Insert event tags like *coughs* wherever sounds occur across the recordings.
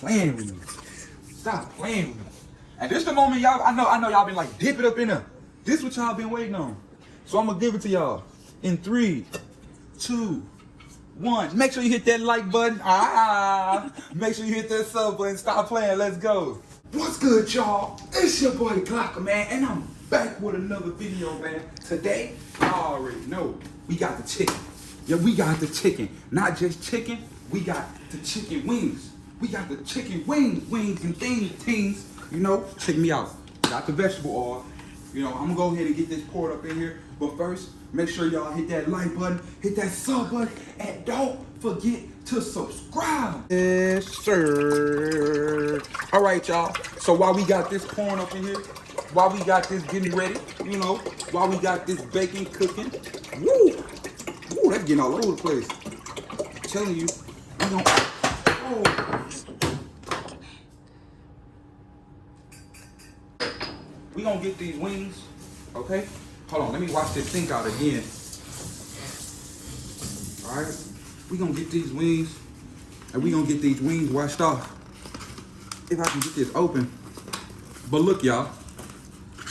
playing with me. Stop playing with me. And this the moment y'all, I know, I know y'all been like, dip it up in there. This what y'all been waiting on. So I'm gonna give it to y'all in three, two, one. Make sure you hit that like button. Ah, *laughs* make sure you hit that sub button. Stop playing. Let's go. What's good, y'all? It's your boy Glocker, man, and I'm back with another video, man. Today, y'all already know we got the chicken. Yeah, we got the chicken. Not just chicken, we got the chicken wings. We got the chicken wings, wings and things, things. You know, check me out. Got the vegetable oil. You know, I'm gonna go ahead and get this poured up in here. But first, make sure y'all hit that like button, hit that sub button, and don't forget to subscribe. Yes, sir. All right, y'all. So while we got this pouring up in here, while we got this getting ready, you know, while we got this bacon cooking, woo, woo, that's getting all over the place. I'm telling you, we gonna, We gonna get these wings, okay? Hold on, let me wash this sink out again. All right, we gonna get these wings, and we gonna get these wings washed off. If I can get this open. But look, y'all,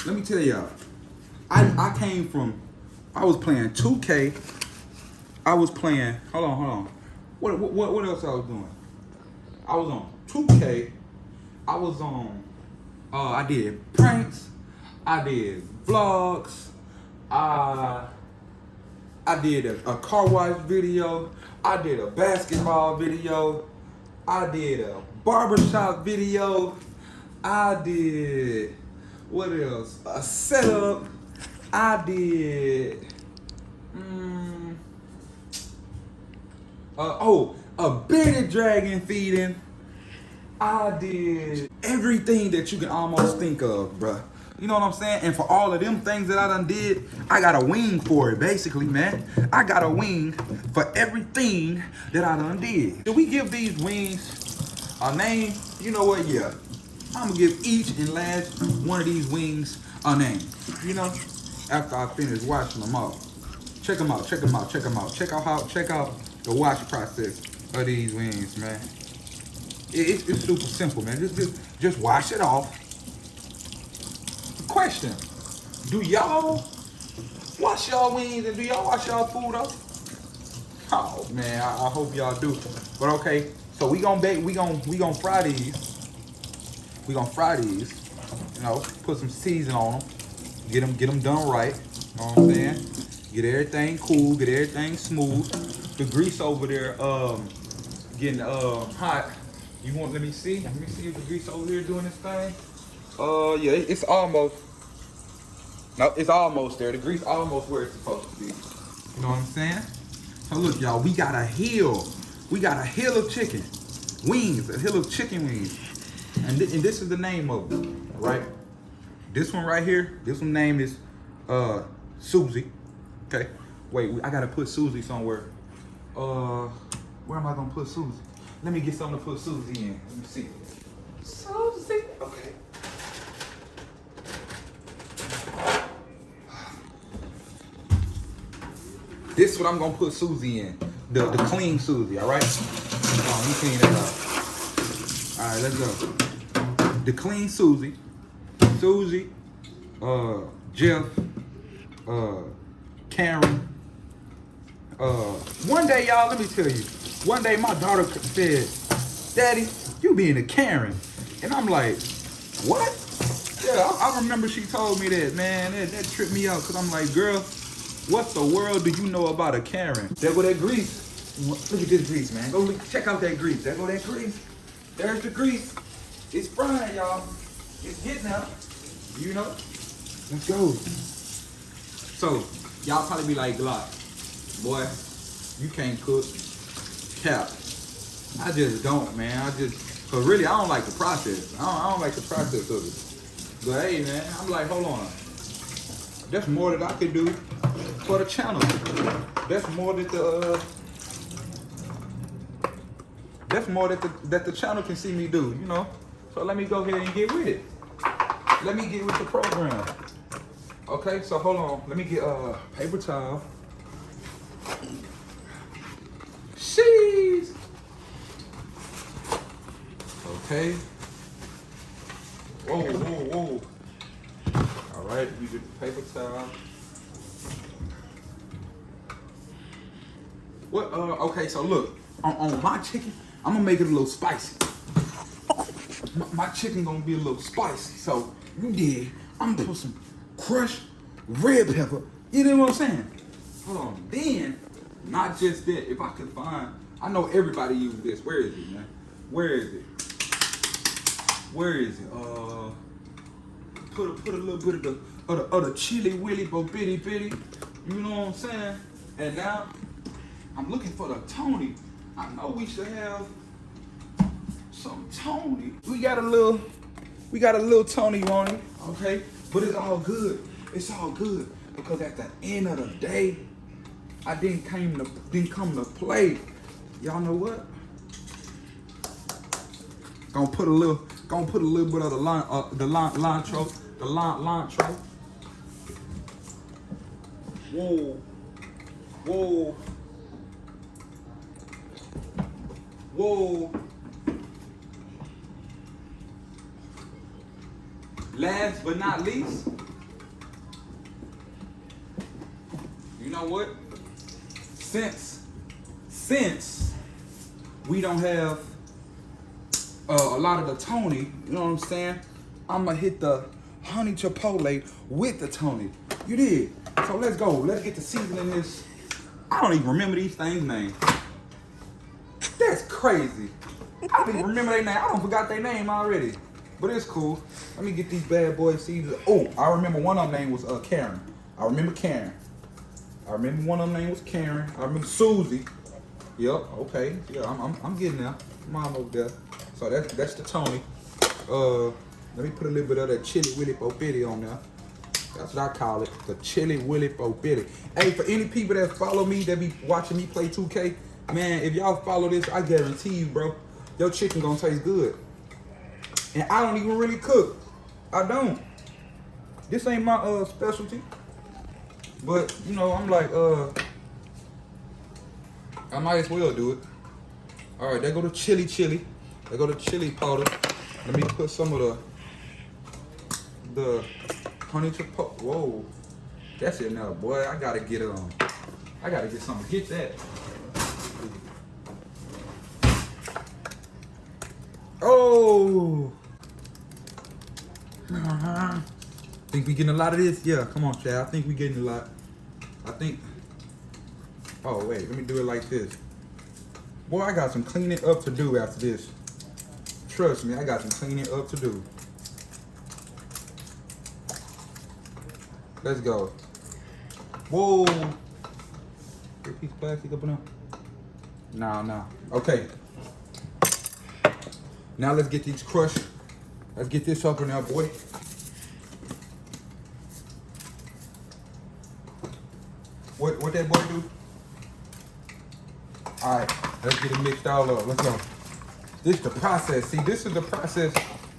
let me tell y'all, I, I came from, I was playing 2K, I was playing, hold on, hold on. What, what, what else I was doing? I was on 2K, I was on, uh, I did pranks, I did vlogs, I, I did a, a car wash video, I did a basketball video, I did a barbershop video, I did, what else? A setup, I did, mm, uh, oh, a bearded dragon feeding. I did everything that you can almost think of, bruh. You know what I'm saying? And for all of them things that I done did, I got a wing for it, basically, man. I got a wing for everything that I done did. Did we give these wings a name? You know what? Yeah. I'm gonna give each and last one of these wings a name. You know, after I finish washing them out. Check them out, check them out, check them out. Check out how, check out the wash process of these wings, man. It, it's, it's super simple, man. Just, just, just wash it off. Question, do y'all wash y'all wings and do y'all wash y'all food up? Oh man, I, I hope y'all do. But okay, so we gonna bake, we gonna we gonna fry these. We gonna fry these. You know, put some season on them. Get them get them done right. You know what I'm saying? Get everything cool, get everything smooth. The grease over there um getting um hot. You want let me see? Let me see if the grease over here doing this thing. Uh yeah, it's almost no, it's almost there. The grease almost where it's supposed to be. You know what I'm saying? So look, y'all, we got a hill. We got a hill of chicken. Wings, a hill of chicken wings. And, thi- and this is the name of it, right? This one right here, this one name is uh Susie. Okay. Wait, I gotta put Susie somewhere. Uh where am I gonna put Susie? Let me get something to put Susie in. Let me see. Susie. Okay. This is what I'm gonna put Susie in. The the clean Susie, all right? Oh, let me clean that up. All right, let's go. The clean Susie, Susie, uh, Jeff, uh, Karen. Uh, one day, y'all, let me tell you. One day, my daughter said, "Daddy, you being a Karen," and I'm like, "What?" Yeah, I, I remember she told me that. Man, that, that tripped me out because I'm like, "Girl, what the world do you know about a Karen?" There go that grease. Look at this grease, man. Go look, check out that grease. There go that grease. There's the grease. It's frying, y'all. It's getting out. You know? Let's go. So, y'all probably be like, Glock, boy, you can't cook. Cap. I just don't, man. I just, cause really, I don't like the process. I don't, I don't like the process of it. But hey, man, I'm like, hold on. That's more that I could do for the channel. That's more that the, uh, that's more that the, that the channel can see me do, you know? So let me go ahead and get with it. Let me get with the program. Okay, so hold on. Let me get uh paper towel. Sheesh. Okay. Whoa, whoa, whoa. All right, we did the paper towel. What? Uh, okay, so look, on, on my chicken, I'm gonna make it a little spicy. My, my chicken gonna be a little spicy. So you did. I'm gonna put some crushed red pepper. You know what I'm saying? Hold on. Then, not just that. If I could find, I know everybody use this. Where is it, man? Where is it? Where is it? Uh, put a, put a little bit of the of the, of the chili willy bo bitty bitty. You know what I'm saying? And now I'm looking for the Tony. I know we should have some Tony. We got a little, we got a little Tony on it, okay? But it's all good. It's all good because at the end of the day, I didn't came to didn't come to play. Y'all know what? Gonna put a little, gonna put a little bit of the line, uh, the line, lantro, the line, lantro. Whoa, whoa, whoa. Last but not least, you know what? Since, since we don't have uh, a lot of the Tony, you know what I'm saying? I'm gonna hit the honey chipotle with the Tony. You did. So let's go. Let's get the seasoning in this. I don't even remember these things' names. That's crazy. I don't even remember their name. I don't forgot their name already. But it's cool. Let me get these bad boys seasoned. Oh, I remember one of them name was uh, Karen. I remember Karen. I remember one of them name was Karen. I remember Susie. Yep, okay. Yeah, I'm, I'm, I'm getting there. Mom over there. So that's that's the Tony. Uh, let me put a little bit of that chili willy bitty on there. That's what I call it, the chili willy bitty. Hey, for any people that follow me, that be watching me play 2K, man, if y'all follow this, I guarantee you, bro, your chicken gonna taste good. And I don't even really cook. I don't. This ain't my uh specialty. But you know, I'm like, uh, I might as well do it. All right, there go the chili chili. There go the chili powder. Let me put some of the the honey chipotle. Whoa, that's it now, boy. I gotta get on. I gotta get something. Get that. Oh. Uh-huh. Think we getting a lot of this? Yeah, come on, Chad. I think we getting a lot. I think. Oh wait, let me do it like this. Boy, I got some cleaning up to do after this. Trust me, I got some cleaning up to do. Let's go. Whoa. Big piece of plastic up and up. Nah, nah. Okay. Now let's get these crushed. Let's get this up in there, boy. What what that boy do? All right, let's get it mixed all up. Let's go. This is the process. See, this is the process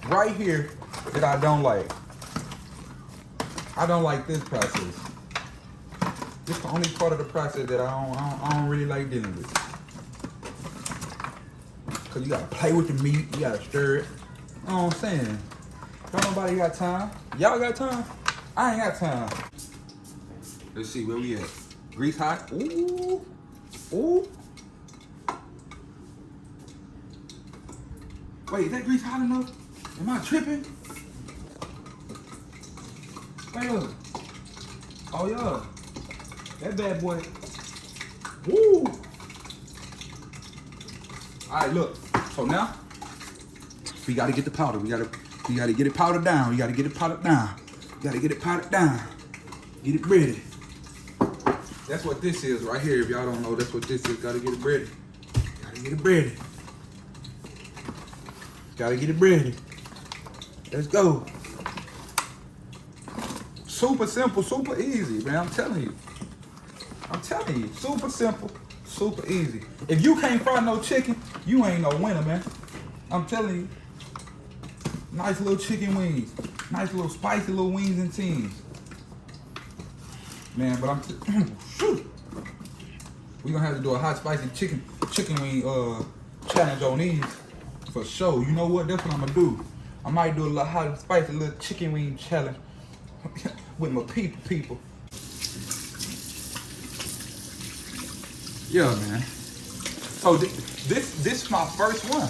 right here that I don't like. I don't like this process. This is the only part of the process that I don't, I don't, I don't really like dealing with. Cause you gotta play with the meat, you gotta stir it. You know what I'm saying? Don't nobody got time. Y'all got time? I ain't got time. Let's see where we at. Grease hot. Ooh. Ooh. Wait, is that grease hot enough? Am I tripping? Up. Oh yeah. That bad boy. Woo. All right, look. So now we gotta get the powder. We gotta we gotta get it powdered down. We gotta get it powdered down. We gotta get it powdered down. Get it ready. That's what this is right here. If y'all don't know, that's what this is. Gotta get it ready. Gotta get it ready. Gotta get it ready. Let's go. Super simple, super easy, man. I'm telling you. I'm telling you. Super simple, super easy. If you can't fry no chicken, you ain't no winner, man. I'm telling you. Nice little chicken wings. Nice little spicy little wings and teams. Man, but I'm *clears throat* shoot. We gonna have to do a hot spicy chicken chicken wing uh challenge on these. For sure. You know what? That's what I'm gonna do. I might do a little hot and spicy little chicken wing challenge *laughs* with my people people. Yeah, man. So th this this is my first one.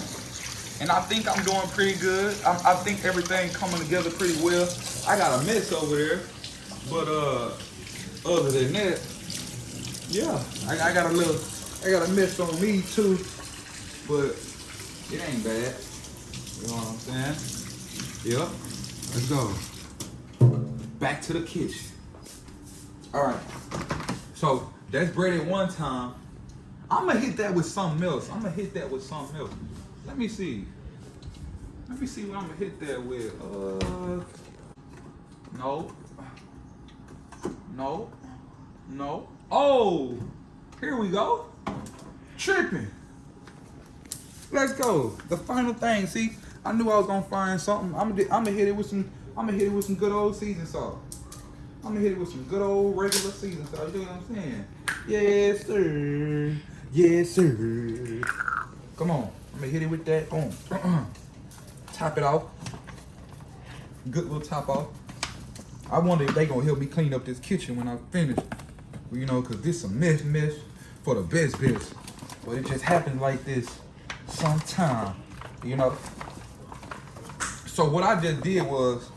And I think I'm doing pretty good. I, I think everything coming together pretty well. I got a mess over there. But uh other than that, yeah, I, I got a little I got a mess on me too. But it ain't bad. You know what I'm saying? Yep. Let's go. Back to the kitchen. All right. So that's breaded one time. I'm gonna hit that with something else. I'm gonna hit that with something else. Let me see. Let me see what I'm gonna hit that with. Uh, no. No. No. Oh, here we go. Tripping. Let's go. The final thing. See, I knew I was gonna find something. I'm gonna, I'm hit it with some. I'm gonna hit it with some good old season salt. I'm gonna hit it with some good old regular season salt. You know what I'm saying? Yes, sir. Yes, sir. Come on. I'm gonna hit it with that. Boom. *clears throat* top it off. Good little top off. I wonder if they gonna help me clean up this kitchen when I finish. You know, cause this a mess, mess for the best, best. But it just happens like this sometime, you know. So what I just did was,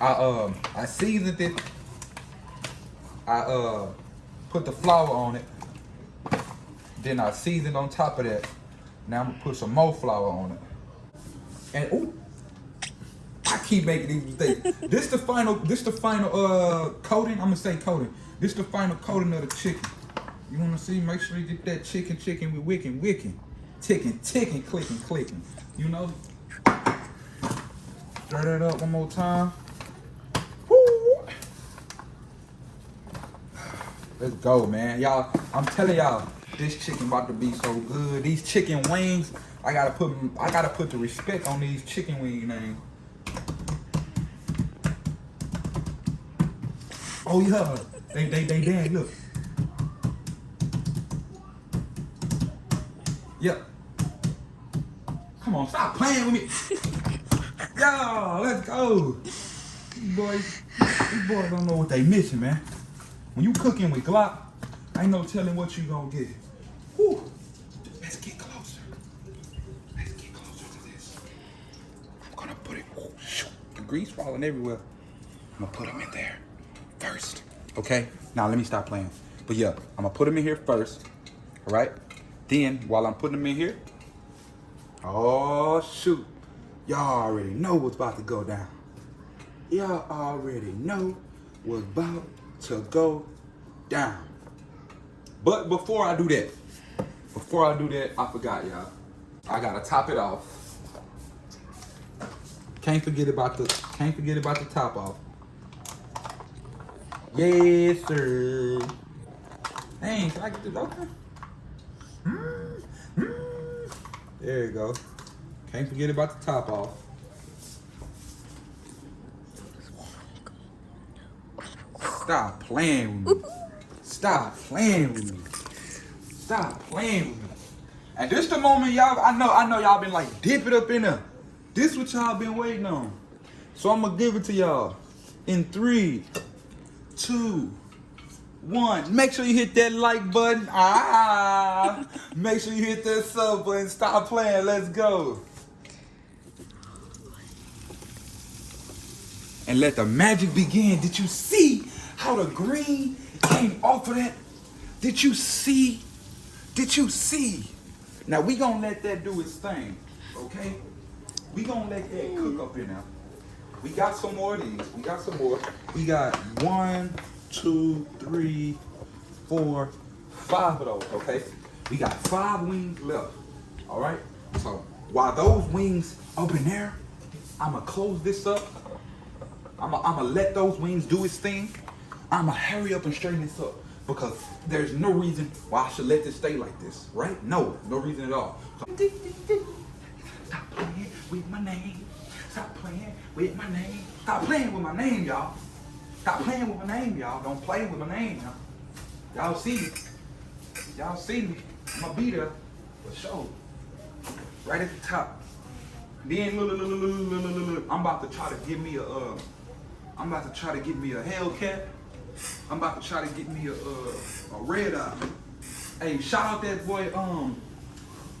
I um I seasoned it. I uh put the flour on it. Then I seasoned on top of that. Now I'm gonna put some more flour on it. And ooh, I keep making these mistakes. this the final, this the final uh coating. I'm gonna say coating. This the final coating of the chicken. You wanna see? Make sure you get that chicken, chicken with wicking, wicking, ticking, ticking, clicking, clicking. You know. Stir that up one more time. Woo. Let's go, man. Y'all, I'm telling y'all, this chicken about to be so good. These chicken wings, I gotta put I gotta put the respect on these chicken wing names. Oh yeah, they they they dead. Look. Come on, stop playing with me. *laughs* Yo, let's go. These boys, these boys don't know what they missing, man. When you cooking with Glock, ain't no telling what you gonna get. Whew. Let's get closer. Let's get closer to this. I'm gonna put it, oh, shoot, the grease falling everywhere. I'm gonna put them in there first, okay? Now let me stop playing. But yeah, I'm gonna put them in here first, all right? Then, while I'm putting them in here, oh shoot, y'all already know what's about to go down. Y'all already know what's about to go down. But before I do that, before I do that, I forgot y'all. I gotta top it off. Can't forget about the can't forget about the top off. Yes, sir. Can I get this open? Mm, mm. There you go. Can't forget about the top off. Stop playing with me. Stop playing with me. Stop playing with me. And this the moment y'all, I know, I know y'all been like, dip it up in there. This what y'all been waiting on. So I'm gonna give it to y'all in three, two, one. Make sure you hit that like button. Ah, make sure you hit that sub button. Stop playing. Let's go. And let the magic begin. Did you see how the green came off of that? Did you see? Did you see? Now we gonna let that do its thing, okay? We gonna let that cook up in there. We got some more of these. We got some more. We got one, two, three, four, five of those, okay? We got five wings left, all right? So while those wings up in there, I'm gonna close this up. I'm gonna, I'm gonna let those wings do its thing. I'm gonna hurry up and straighten this up because there's no reason why I should let this stay like this, right? No, no reason at all. Stop playing with my name. Stop playing with my name. Stop playing with my name, y'all. Stop playing with my name, y'all. Don't play with my name, y'all. Y'all see me. Y'all see me. I'm gonna be there for sure. Right at the top. Then look, look, look, look, look, look. I'm about to try to get me a. Uh, I'm about to try to get me a Hellcat. I'm about to try to get me a uh, a red eye. Hey, shout out that boy um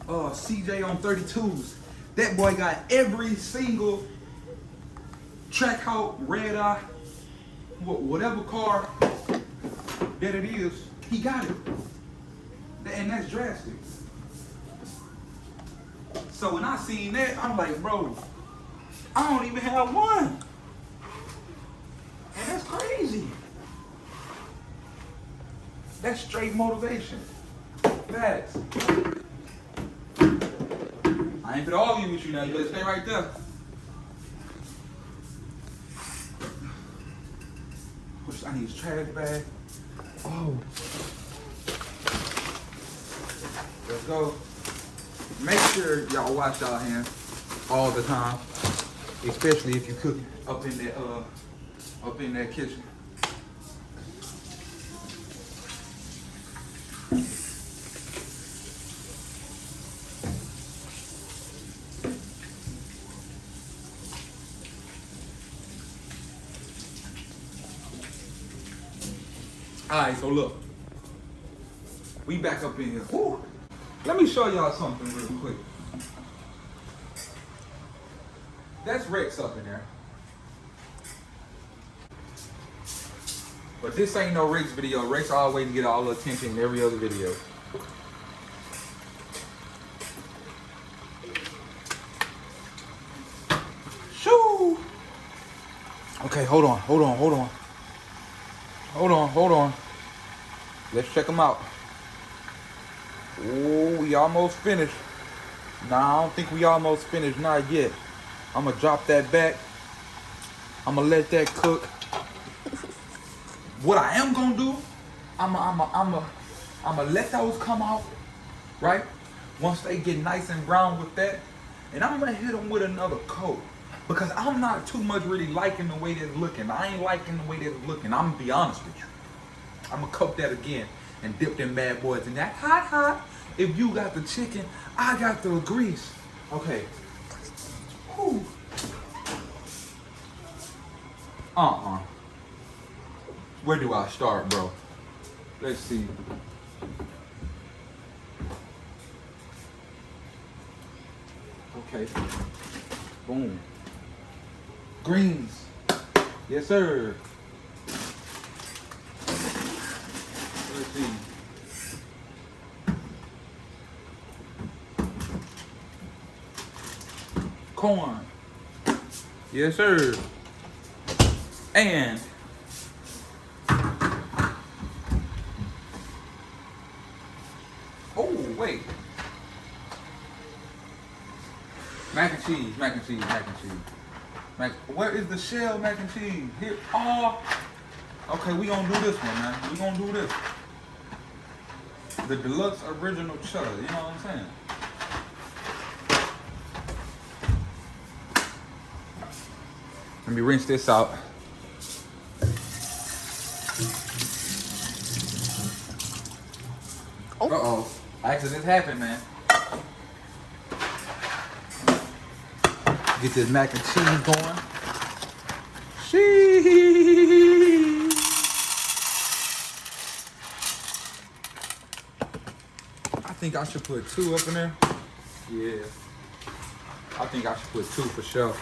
uh CJ on 32s. That boy got every single Trackhawk, red eye, whatever car that it is, he got it. And that's drastic. So when I seen that, I'm like, bro, I don't even have one. And that's crazy. That's straight motivation. Facts. I ain't gonna argue with you now. You better stay right there. Push- I need his trash bag. Oh. Let's go. Make sure y'all wash y'all hands all the time, especially if you cook up in that uh up in that kitchen. Oh, look, we back up in here. Whew. Let me show y'all something real quick. That's Rex up in there. But this ain't no Rex video. Rex always get all the attention in every other video. Shoo! Okay, hold on, hold on, hold on. Hold on, hold on. Let's check them out. Oh, we almost finished. Nah, I don't think we almost finished. Not yet. I'm gonna drop that back. I'm gonna let that cook. What I am gonna do, I'm gonna, I'm gonna, I'm I'm let those come out, right? Once they get nice and brown with that, and I'm gonna hit them with another coat because I'm not too much really liking the way they're looking. I ain't liking the way they're looking. I'm gonna be honest with you. I'm gonna cook that again and dip them bad boys in that hot hot. If you got the chicken, I got the grease. Okay. Whew. Uh-uh. Where do I start, bro? Let's see. Okay. Boom. Greens. Yes, sir. See. Corn. Yes, sir. And oh wait, mac and cheese, mac and cheese, mac and cheese. Mac. Where is the shell mac and cheese? Here. Oh. Okay, we gonna do this one, man. We gonna do this. The deluxe original cheddar. You know what I'm saying? Let me rinse this out. Uh oh. Accidents happen, man. Get this mac and cheese going. Sheesh. I think I should put two up in there. Yeah. I think I should put two for sure.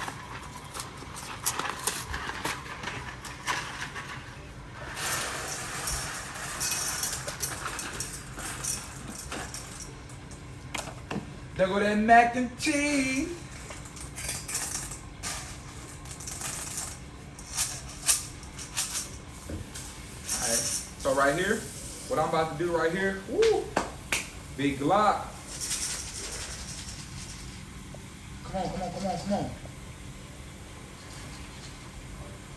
There go that mac and cheese. Alright, so right here, what I'm about to do right here, woo, big Glock. Come on, come on, come on, come on.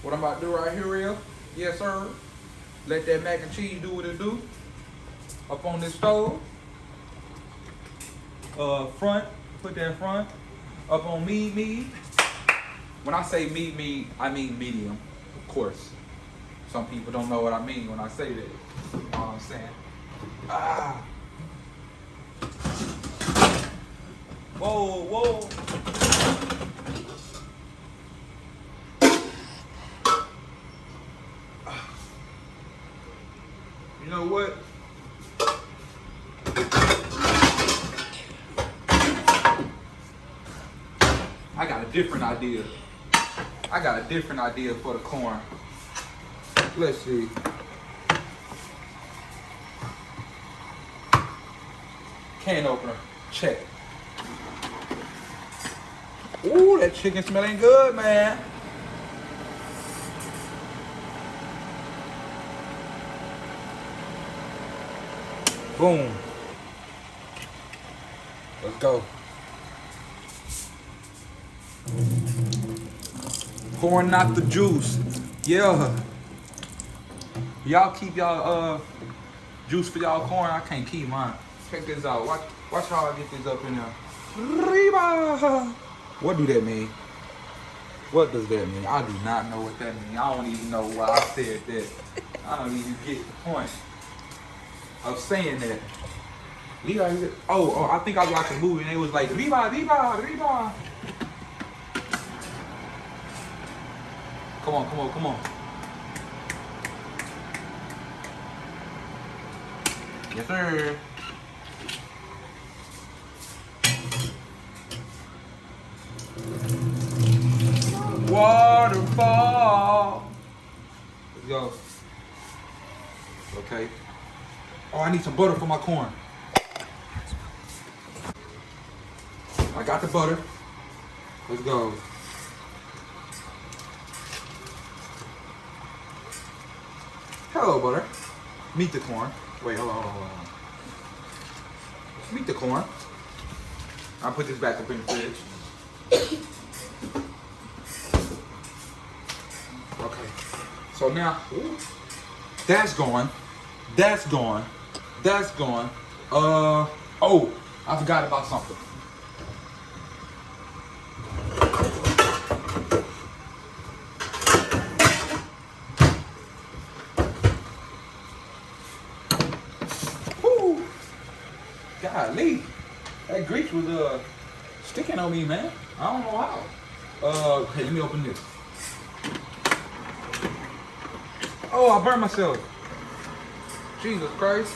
What I'm about to do right here is, yes sir, let that mac and cheese do what it do. Up on this stove. Uh, front, put that front. Up on me, me. When I say me, me, I mean medium, of course. Some people don't know what I mean when I say that. You know what I'm saying? Ah. Whoa, whoa. You know what? I got a different idea. I got a different idea for the corn. Let's see. Can opener, check. Ooh, that chicken smelling good, man. Boom. Let's go. Pouring out the juice. Yeah. Y'all keep y'all uh juice for y'all corn. I can't keep mine. Check this out. Watch watch how I get this up in there. Reba. What do that mean? What does that mean? I do not know what that means. I don't even know why I said that. I don't even get the point of saying that. Levi, oh, oh, I think I watched a movie and it was like, Levi, Levi, Levi. Come on, come on, come on. Yes, sir. Waterfall. Let's go. Okay. Oh, I need some butter for my corn. I got the butter. Let's go. Hello, butter. Meet the corn. Wait, hold on, hold on. Meet the corn. I'll put this back up in the fridge. Okay. So now, that's going. That's gone. That's gone. Uh, oh, I forgot about something. Woo! Golly, that grease was uh sticking on me, man. I don't know how. Uh, hey, let me open this. Oh, I burned myself. Jesus Christ.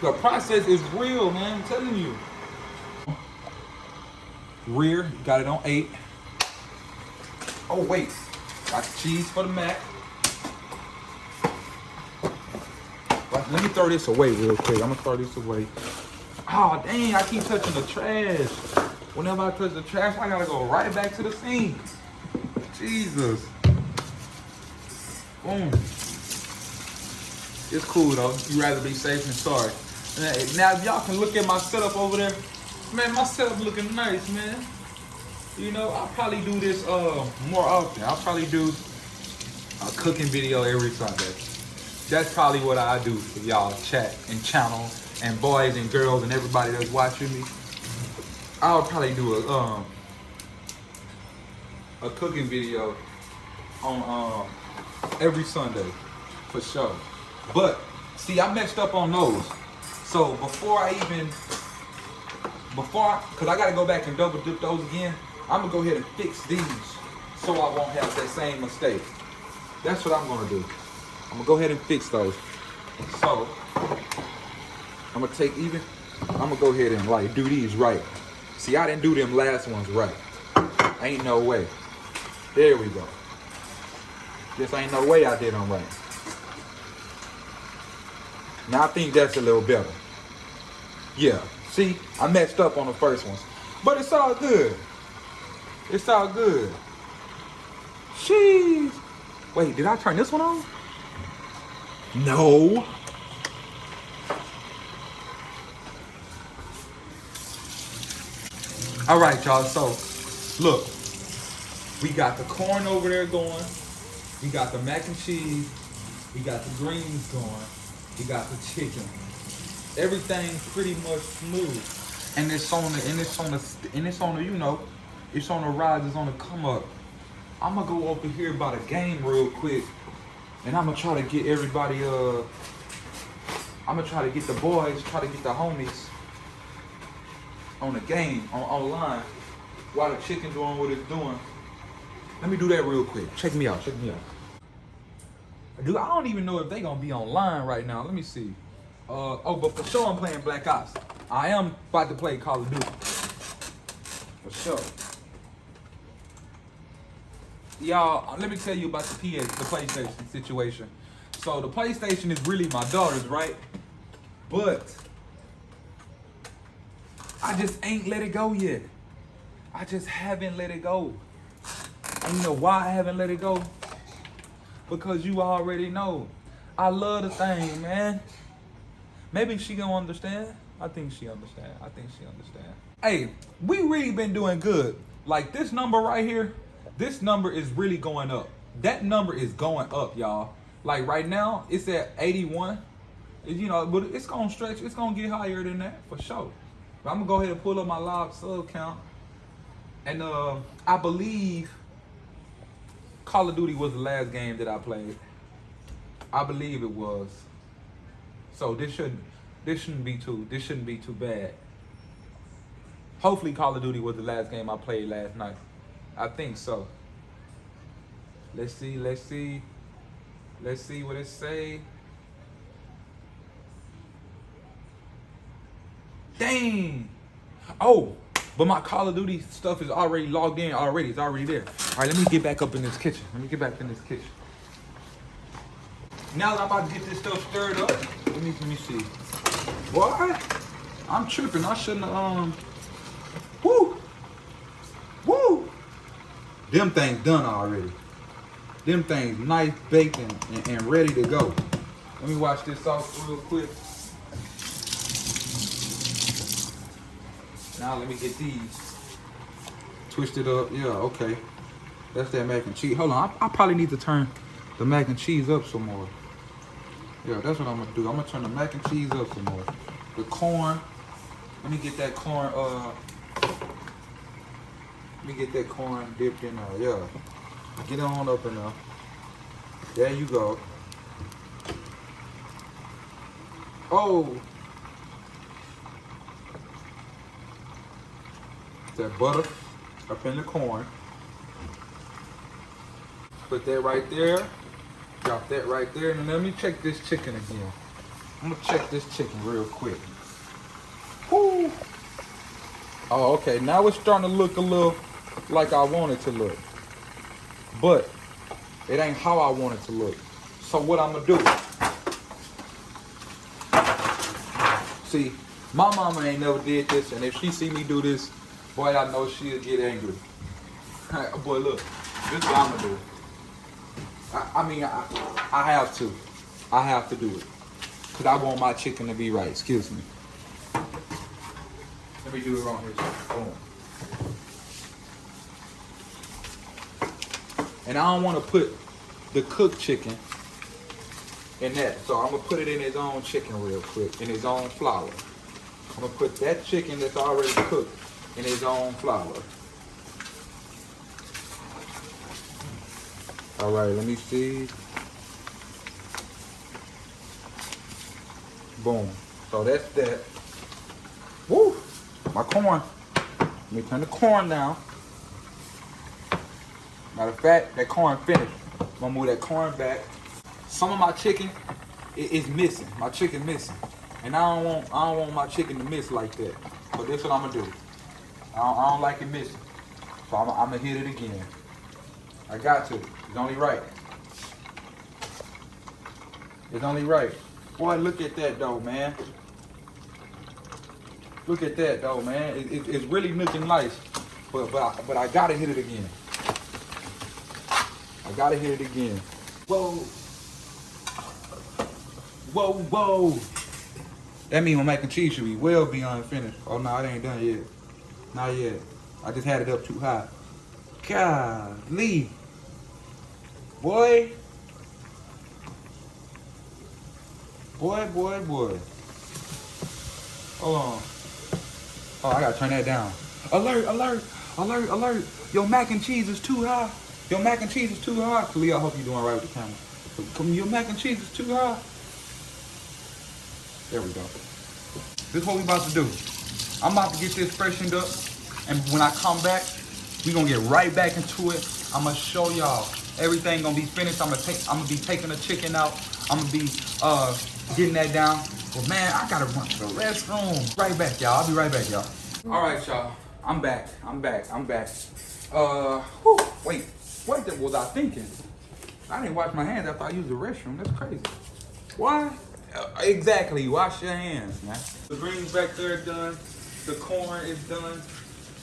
The process is real, man. I'm telling you. Rear, got it on eight. Oh, wait. Got cheese for the mac. Let me throw this away real quick. I'm gonna throw this away. Oh, dang, I keep touching the trash. Whenever I touch the trash, I gotta go right back to the scene. Jesus. Boom. It's cool though. You'd rather be safe than sorry. Now, if y'all can look at my setup over there, man, my setup looking nice, man. You know, I'll probably do this uh more often. I'll probably do a cooking video every Sunday. That's probably what I do for y'all chat and channel and boys and girls and everybody that's watching me. I'll probably do a um a cooking video on um every Sunday for sure. But see, I messed up on those. So before I even, before, I, cause I gotta go back and double dip those again. I'm gonna go ahead and fix these so I won't have that same mistake. That's what I'm gonna do. I'm gonna go ahead and fix those. So I'm gonna take even, I'm gonna go ahead and like do these right. See, I didn't do them last ones right. Ain't no way. There we go. Just ain't no way I did them right. Now I think that's a little better. Yeah, see, I messed up on the first ones. But it's all good. It's all good. Jeez. Wait, did I turn this one on? No. All right, y'all, so look, we got the corn over there going. We got the mac and cheese. We got the greens going. We got the chicken. Everything's pretty much smooth. And it's on the and it's on the and it's on the, you know, it's on the rise, it's on the come up. I'm gonna go over here by the game real quick. And I'm gonna try to get everybody uh I'm gonna try to get the boys, try to get the homies on the game, on online, while the chicken doing what it's doing. Let me do that real quick. Check me out, check me out. Dude, I don't even know if they gonna be online right now. Let me see. Uh, oh, but for sure I'm playing Black Ops. I am about to play Call of Duty. For sure. Y'all, let me tell you about the PS, the PlayStation situation. So the PlayStation is really my daughter's, right? But I just ain't let it go yet. I just haven't let it go. And you know why I haven't let it go? Because you already know. I love the thing, man. Maybe she gonna understand. I think she understand. I think she understand. Hey, we really been doing good. Like this number right here, this number is really going up. That number is going up, y'all. Like right now, it's at 81. You know, but it's gonna stretch. It's gonna get higher than that for sure. But I'm gonna go ahead and pull up my live sub count. And uh, I believe Call of Duty was the last game that I played. I believe it was. So this shouldn't this shouldn't be too this shouldn't be too bad. Hopefully Call of Duty was the last game I played last night. I think so. Let's see, let's see. Let's see what it say. Dang. Oh, but my Call of Duty stuff is already logged in already. It's already there. All right, let me get back up in this kitchen. Let me get back in this kitchen. Now that I'm about to get this stuff stirred up, let me let me see. What? I'm tripping. I shouldn't have, um, woo, woo. Them things done already. Them things nice, baked, and, and, and ready to go. Let me watch this off real quick. Now let me get these twisted up. Yeah, okay. That's that mac and cheese. Hold on, I, I probably need to turn the mac and cheese up some more. Yeah, that's what I'm gonna do. I'm gonna turn the mac and cheese up some more. The corn, let me get that corn, uh, let me get that corn dipped in there, yeah. Get it on up in there. There you go. Oh. That butter up in the corn. Put that right there. Drop that right there. And let me check this chicken again. I'm gonna check this chicken real quick. Woo. Oh, okay. Now it's starting to look a little like I want it to look. But it ain't how I want it to look. So what I'm gonna do? See, my mama ain't never did this, and if she see me do this, boy, I know she'll get angry. *laughs* boy, look, this is what I'm gonna do. I, I mean, I, I have to. I have to do it. Because I want my chicken to be right. Excuse me. Let me do it wrong here. Boom. And I don't want to put the cooked chicken in that. So I'm going to put it in his own chicken real quick, in his own flour. I'm going to put that chicken that's already cooked in his own flour. All right, let me see. Boom. So that's that. Woo! My corn. Let me turn the corn down. Matter of fact, that corn finished. I'm gonna move that corn back. Some of my chicken is missing. My chicken missing. And I don't want I don't want my chicken to miss like that. But this what I'm gonna do. I don't, I don't like it missing. So I'm, I'm gonna hit it again. I got to. It's only right. It's only right. Boy, look at that though, man. Look at that though, man. It, it, it's really looking nice. But but I, but I gotta hit it again. I gotta hit it again. Whoa. Whoa, whoa. That means my mac and cheese should be well beyond finished. Oh no, it ain't done yet. Not yet. I just had it up too high. Golly. Boy. Boy, boy, boy. Hold on. Oh, I gotta turn that down. Alert, alert, alert, alert. Your mac and cheese is too high. Your mac and cheese is too high. Khalil, I hope you're doing right with the camera. Come, your mac and cheese is too high. There we go. This is what we about to do. I'm about to get this freshened up. And when I come back, we gonna get right back into it. I'm gonna show y'all Everything gonna be finished. I'm gonna take. I'm gonna be taking the chicken out. I'm gonna be uh getting that down. Well, man, I gotta run to the restroom. Right back, y'all. I'll be right back, y'all. All right, y'all. I'm back. I'm back. I'm back. Uh, whew, wait. What was I thinking? I didn't wash my hands after I used the restroom. That's crazy. Why? Uh, exactly. Wash your hands, man. The greens back there done. The corn is done.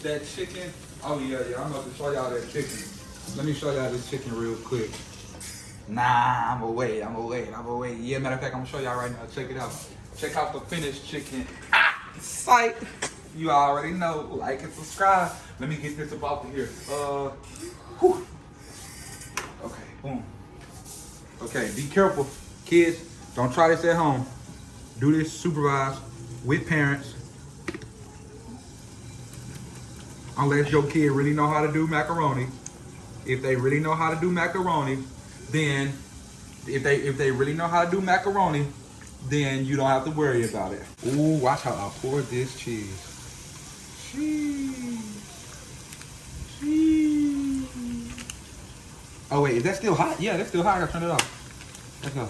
That chicken. Oh yeah, yeah. I'm about to show y'all that chicken. Let me show y'all this chicken real quick. Nah, I'm gonna wait. I'm gonna wait. I'm gonna wait. Yeah, matter of fact, I'm gonna show y'all right now. Check it out. Check out the finished chicken. Ah, sight. You already know. Like and subscribe. Let me get this up out of here. Uh, whew. Okay, boom. Okay, be careful, kids. Don't try this at home. Do this supervised with parents. Unless your kid really know how to do macaroni. If they really know how to do macaroni, then if they if they really know how to do macaroni, then you don't have to worry about it. Ooh, watch how I pour this cheese. Cheese. Cheese. Oh wait, is that still hot? Yeah, that's still hot. I gotta turn it off. Let's go.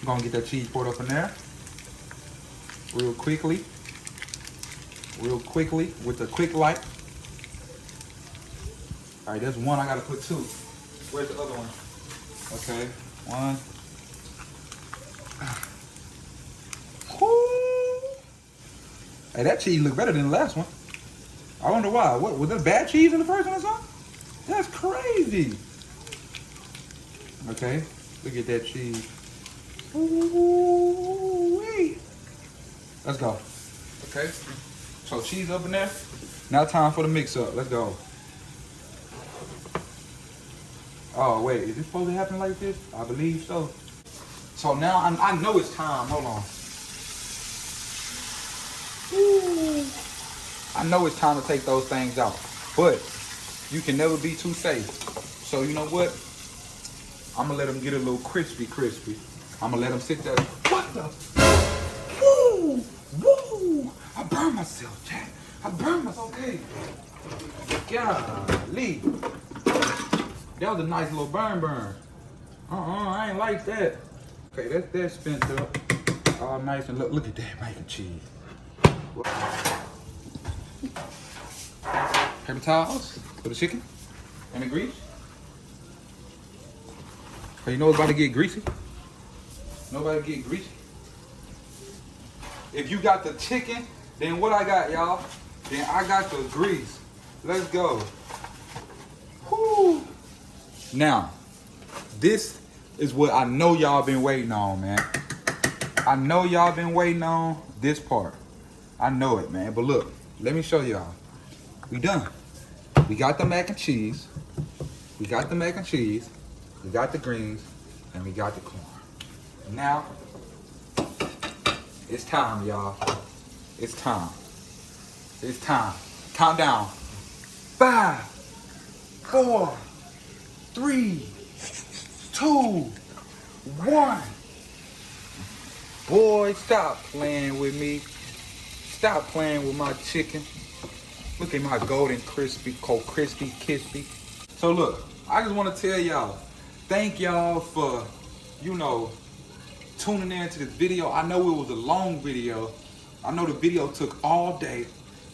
I'm gonna get that cheese poured up in there. Real quickly. Real quickly with the quick light. All right, that's one. I gotta put two. Where's the other one? Okay, one. *sighs* Hey, that cheese look better than the last one. I wonder why. What was there bad cheese in the first one or something? That's crazy. Okay, look at that cheese. Ooh, wait. Let's go. Okay, so cheese up in there. Now time for the mix up. Let's go. Oh wait, is this supposed to happen like this? I believe so. So now I, I know it's time. Hold on. Ooh. I know it's time to take those things out, but you can never be too safe. So you know what? I'm gonna let them get a little crispy, crispy. I'm gonna let them sit there. What the? Burned myself, Jack. I burned myself. Okay. Golly. That was a nice little burn burn. Uh-uh, I ain't like that. Okay, that's that spent up. All nice and look, look at that mac and cheese. Paper towels for the chicken and the grease. So you know it's about to get greasy? Nobody get greasy. If you got the chicken, then what I got, y'all? Then I got the grease. Let's go. Whoo. Now, this is what I know y'all been waiting on, man. I know y'all been waiting on this part. I know it, man. But look, let me show y'all. We done. We got the mac and cheese. We got the mac and cheese. We got the greens. And we got the corn. Now, it's time, y'all. It's time. It's time. Count down. Five, four, three, two, one. Boy, stop playing with me. Stop playing with my chicken. Look at my golden crispy, cold crispy, crispy. So look, I just want to tell y'all, thank y'all for, you know, tuning in to this video. I know it was a long video. I know the video took all day,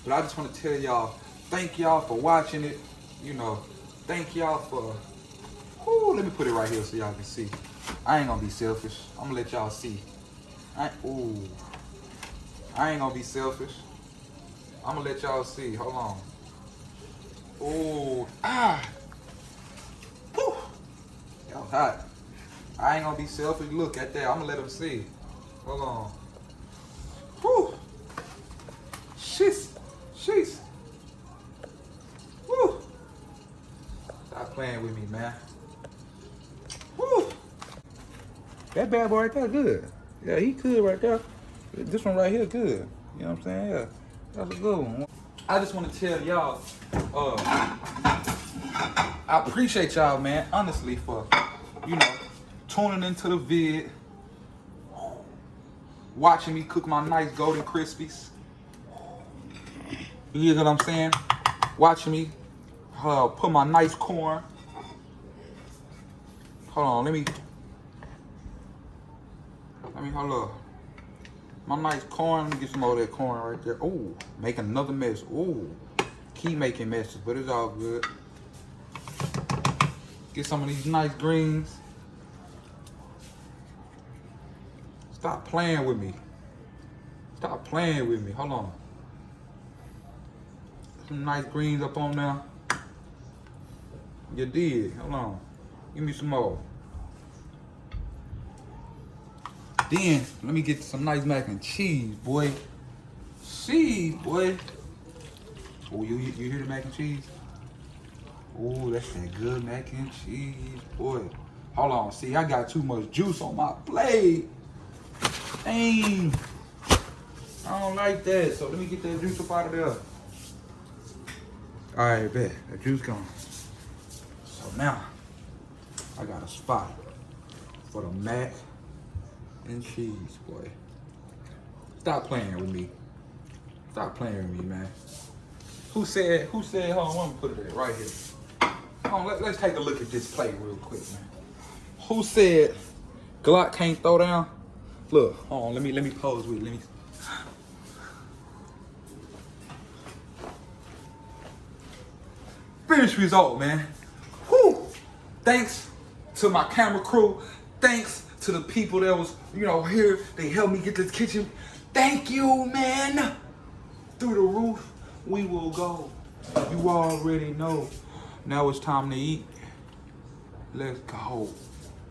but I just want to tell y'all, thank y'all for watching it. You know, thank y'all for, ooh, let me put it right here so y'all can see. I ain't gonna be selfish. I'm gonna let y'all see. I, ooh. I ain't gonna be selfish. I'm gonna let y'all see. Hold on. Oh, ah. Whew. Was hot. I ain't gonna be selfish. Look at that. I'm gonna let them see. Hold on. Whew. Sheesh. Sheesh. Whew. Stop playing with me, man. Whew. That bad boy right there good. Yeah, he could right there. This one right here, good. You know what I'm saying? Yeah, that's a good one. I just want to tell y'all, uh, I appreciate y'all, man, honestly, for, you know, tuning into the vid, watching me cook my nice golden crispies. You know what I'm saying? Watching me uh, put my nice corn Hold on, let me. Hold up. My nice corn. Let me get some more of that corn right there. Oh, make another mess. Oh, keep making messes, but it's all good. Get some of these nice greens. Stop playing with me. Stop playing with me. Hold on. Some nice greens up on there. You did. Hold on. Give me some more. Then, let me get some nice mac and cheese, boy. Cheese, boy. Oh, you, you hear the mac and cheese? Oh, that's that good mac and cheese, boy. Hold on, see, I got too much juice on my plate. Dang. I don't like that, so let me get that juice up out of there. All right, bet, that juice gone. So now, I got a spot for the mac and cheese, boy. Stop playing with me. Stop playing with me, man. Who said, who said, hold on, I'm gonna put it there, right here. Hold on, let, let's take a look at this plate real quick, man. Who said Glock can't throw down? Look, hold on, let me, let me pose with let me. Finish result, man. Whew. Thanks to my camera crew. Thanks to the people that was, you know, here. They helped me get this kitchen. Thank you, man. Through the roof, we will go. You already know. Now it's time to eat. Let's go.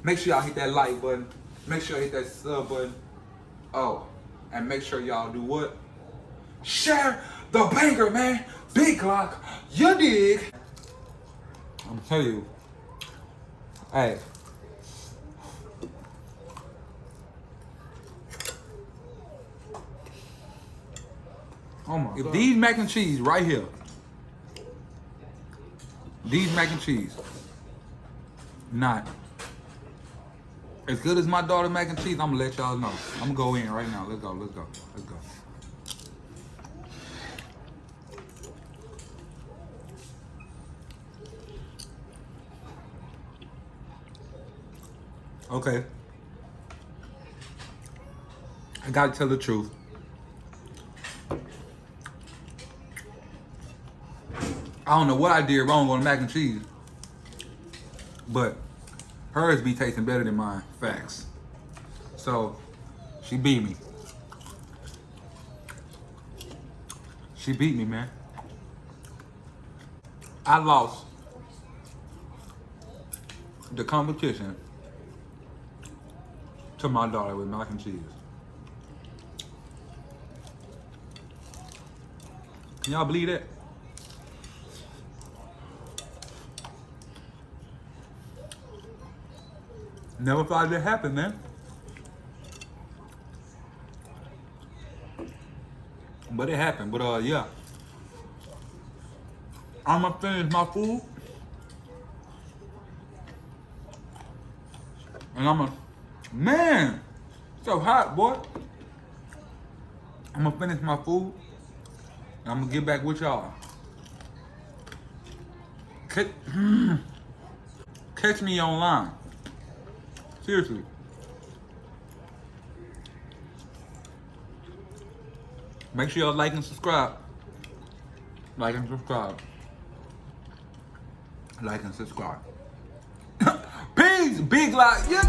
Make sure y'all hit that like button. Make sure you hit that sub button. Oh, and make sure y'all do what? Share the banger, man. Big Glock, you dig? I'm telling you. Hey. Oh my If god. these mac and cheese right here, these mac and cheese, not as good as my daughter mac and cheese, I'm gonna let y'all know. I'm gonna go in right now. Let's go, let's go, let's go. Okay. I gotta tell the truth. I don't know what I did wrong on the mac and cheese, but hers be tasting better than mine. Facts. So she beat me. She beat me, man. I lost the competition to my daughter with mac and cheese. Can y'all believe that? Never thought it'd happen, man. But it happened. But uh, yeah. I'ma finish my food. And I'm a man, so hot, boy. I'm gonna finish my food. And I'm gonna get back with y'all. Catch, *clears throat* catch me online. Seriously. Make sure y'all like and subscribe. Like and subscribe. Like and subscribe. *coughs* Peace! Big like. Yeah,